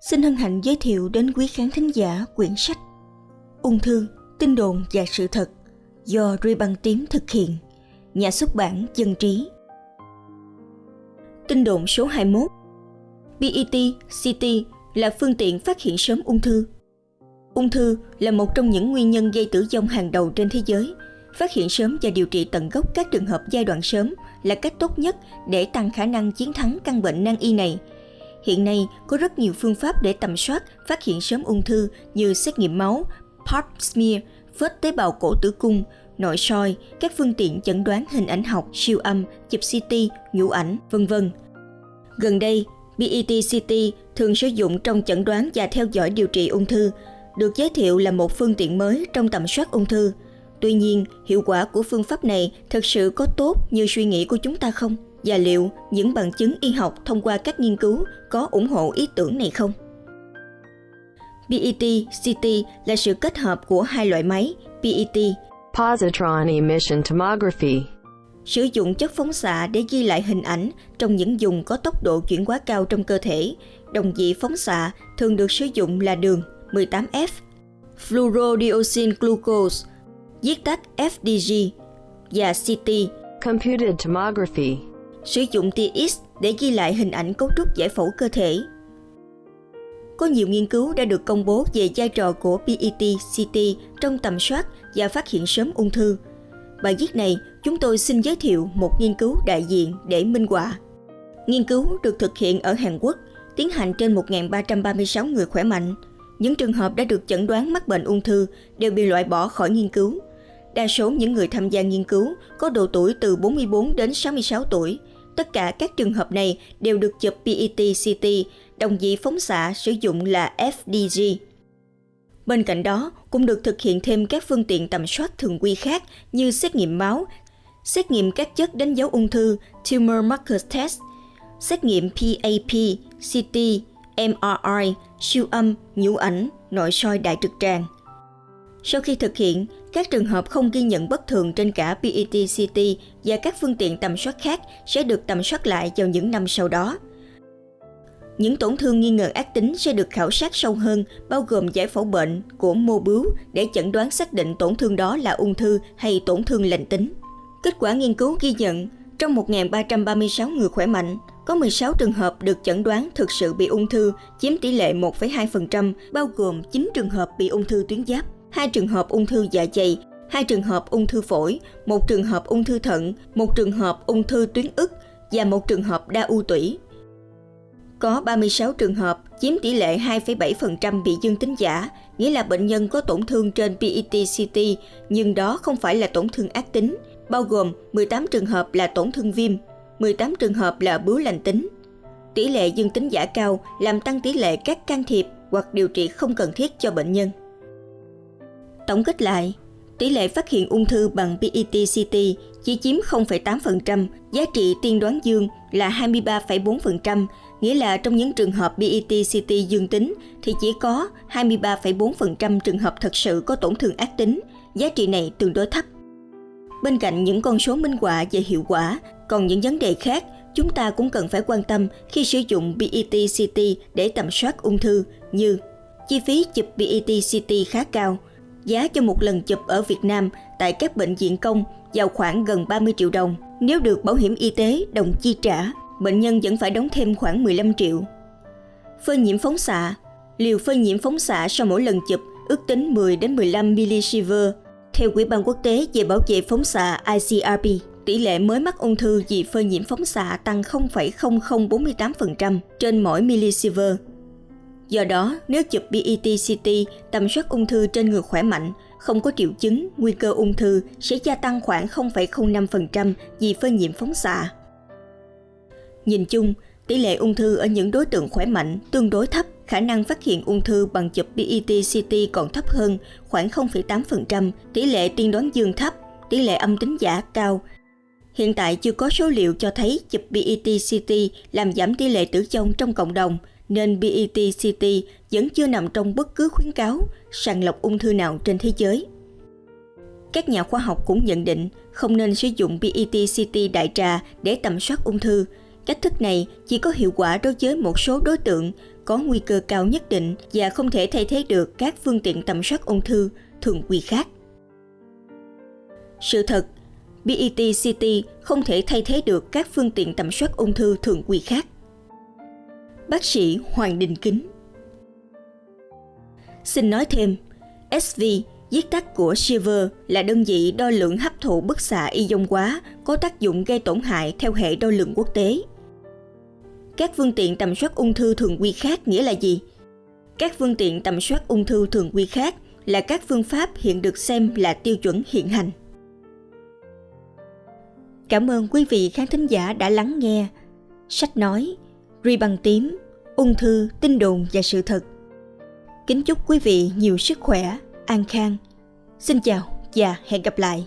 xin hân hạnh giới thiệu đến quý khán thính giả quyển sách Ung thư, tin đồn và sự thật do Ruy Băng Tím thực hiện, nhà xuất bản Dân Trí. Tin đồn số 21 BET CT là phương tiện phát hiện sớm ung thư. Ung thư là một trong những nguyên nhân gây tử vong hàng đầu trên thế giới. Phát hiện sớm và điều trị tận gốc các trường hợp giai đoạn sớm là cách tốt nhất để tăng khả năng chiến thắng căn bệnh nan y này – Hiện nay có rất nhiều phương pháp để tầm soát, phát hiện sớm ung thư như xét nghiệm máu, pap smear, vết tế bào cổ tử cung, nội soi, các phương tiện chẩn đoán hình ảnh học, siêu âm, chụp CT, nhũ ảnh, vân vân. Gần đây, PET-CT thường sử dụng trong chẩn đoán và theo dõi điều trị ung thư, được giới thiệu là một phương tiện mới trong tầm soát ung thư. Tuy nhiên, hiệu quả của phương pháp này thực sự có tốt như suy nghĩ của chúng ta không? và liệu những bằng chứng y học thông qua các nghiên cứu có ủng hộ ý tưởng này không? PET CT là sự kết hợp của hai loại máy PET Positron emission tomography sử dụng chất phóng xạ để ghi lại hình ảnh trong những vùng có tốc độ chuyển hóa cao trong cơ thể. Đồng vị phóng xạ thường được sử dụng là đường 18F, fluorodioxin glucose, viết tắt FDG và CT Computed tomography sử dụng tia X để ghi lại hình ảnh cấu trúc giải phẫu cơ thể. Có nhiều nghiên cứu đã được công bố về vai trò của PET-CT trong tầm soát và phát hiện sớm ung thư. Bài viết này, chúng tôi xin giới thiệu một nghiên cứu đại diện để minh họa. Nghiên cứu được thực hiện ở Hàn Quốc, tiến hành trên 1.336 người khỏe mạnh. Những trường hợp đã được chẩn đoán mắc bệnh ung thư đều bị loại bỏ khỏi nghiên cứu. Đa số những người tham gia nghiên cứu có độ tuổi từ 44 đến 66 tuổi, Tất cả các trường hợp này đều được chụp PET-CT, đồng vị phóng xạ sử dụng là FDG. Bên cạnh đó, cũng được thực hiện thêm các phương tiện tầm soát thường quy khác như xét nghiệm máu, xét nghiệm các chất đánh dấu ung thư Tumor Marker Test, xét nghiệm PAP, CT, MRI, siêu âm, nhũ ảnh, nội soi đại trực tràng. Sau khi thực hiện, các trường hợp không ghi nhận bất thường trên cả PET-CT và các phương tiện tầm soát khác sẽ được tầm soát lại vào những năm sau đó. Những tổn thương nghi ngờ ác tính sẽ được khảo sát sâu hơn, bao gồm giải phẫu bệnh của mô bướu để chẩn đoán xác định tổn thương đó là ung thư hay tổn thương lành tính. Kết quả nghiên cứu ghi nhận, trong 1.336 người khỏe mạnh, có 16 trường hợp được chẩn đoán thực sự bị ung thư, chiếm tỷ lệ 1,2%, bao gồm 9 trường hợp bị ung thư tuyến giáp hai trường hợp ung thư dạ dày, hai trường hợp ung thư phổi, một trường hợp ung thư thận, một trường hợp ung thư tuyến ức và một trường hợp đa u tủy. Có 36 trường hợp, chiếm tỷ lệ 2,7% bị dương tính giả, nghĩa là bệnh nhân có tổn thương trên PET-CT, nhưng đó không phải là tổn thương ác tính, bao gồm 18 trường hợp là tổn thương viêm, 18 trường hợp là bướu lành tính. Tỷ lệ dương tính giả cao làm tăng tỷ lệ các can thiệp hoặc điều trị không cần thiết cho bệnh nhân. Tổng kết lại, tỷ lệ phát hiện ung thư bằng PET-CT chỉ chiếm 0,8%, giá trị tiên đoán dương là 23,4%, nghĩa là trong những trường hợp PET-CT dương tính thì chỉ có 23,4% trường hợp thật sự có tổn thương ác tính, giá trị này tương đối thấp. Bên cạnh những con số minh họa về hiệu quả, còn những vấn đề khác chúng ta cũng cần phải quan tâm khi sử dụng PET-CT để tầm soát ung thư như chi phí chụp PET-CT khá cao – Giá cho một lần chụp ở Việt Nam tại các bệnh viện công vào khoảng gần 30 triệu đồng. Nếu được bảo hiểm y tế đồng chi trả, bệnh nhân vẫn phải đóng thêm khoảng 15 triệu. Phơi nhiễm phóng xạ Liều phơi nhiễm phóng xạ sau mỗi lần chụp ước tính 10 đến 15 milisievert. Theo Quỹ ban quốc tế về bảo vệ phóng xạ ICRP, tỷ lệ mới mắc ung thư vì phơi nhiễm phóng xạ tăng 0,0048% trên mỗi milisievert Do đó, nếu chụp PET-CT tầm soát ung thư trên người khỏe mạnh, không có triệu chứng, nguy cơ ung thư sẽ gia tăng khoảng 0,05% vì phơi nhiễm phóng xạ. Nhìn chung, tỷ lệ ung thư ở những đối tượng khỏe mạnh tương đối thấp, khả năng phát hiện ung thư bằng chụp PET-CT còn thấp hơn, khoảng 0,8%, tỷ lệ tiên đoán dương thấp, tỷ lệ âm tính giả cao. Hiện tại chưa có số liệu cho thấy chụp PET-CT làm giảm tỷ lệ tử vong trong cộng đồng – nên BET-CT vẫn chưa nằm trong bất cứ khuyến cáo sàng lọc ung thư nào trên thế giới. Các nhà khoa học cũng nhận định không nên sử dụng PET-CT đại trà để tầm soát ung thư. Cách thức này chỉ có hiệu quả đối với một số đối tượng có nguy cơ cao nhất định và không thể thay thế được các phương tiện tầm soát ung thư thường quy khác. Sự thật, BET-CT không thể thay thế được các phương tiện tầm soát ung thư thường quy khác. Bác sĩ Hoàng Đình Kính Xin nói thêm, SV viết tắt của Shiver là đơn vị đo lượng hấp thụ bức xạ ion hóa có tác dụng gây tổn hại theo hệ đo lượng quốc tế. Các phương tiện tầm soát ung thư thường quy khác nghĩa là gì? Các phương tiện tầm soát ung thư thường quy khác là các phương pháp hiện được xem là tiêu chuẩn hiện hành. Cảm ơn quý vị khán thính giả đã lắng nghe. Sách nói, ri bằng tím, ung thư, tin đồn và sự thật. Kính chúc quý vị nhiều sức khỏe, an khang. Xin chào và hẹn gặp lại.